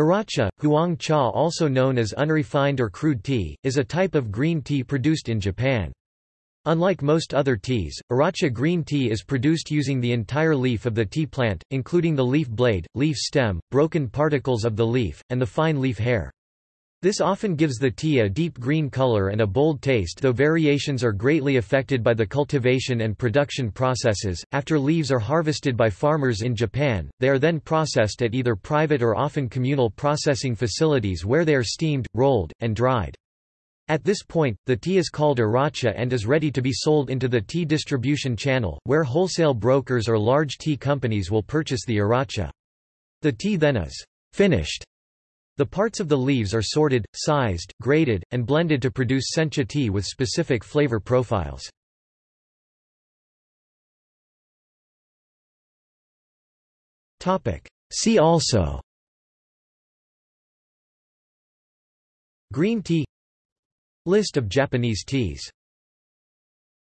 Aracha, huang cha also known as unrefined or crude tea, is a type of green tea produced in Japan. Unlike most other teas, Aracha green tea is produced using the entire leaf of the tea plant, including the leaf blade, leaf stem, broken particles of the leaf, and the fine leaf hair. This often gives the tea a deep green color and a bold taste though variations are greatly affected by the cultivation and production processes. After leaves are harvested by farmers in Japan, they are then processed at either private or often communal processing facilities where they are steamed, rolled, and dried. At this point, the tea is called aracha and is ready to be sold into the tea distribution channel, where wholesale brokers or large tea companies will purchase the aracha. The tea then is finished the parts of the leaves are sorted, sized, graded, and blended to produce sencha tea with specific flavor profiles. See also Green tea List of Japanese teas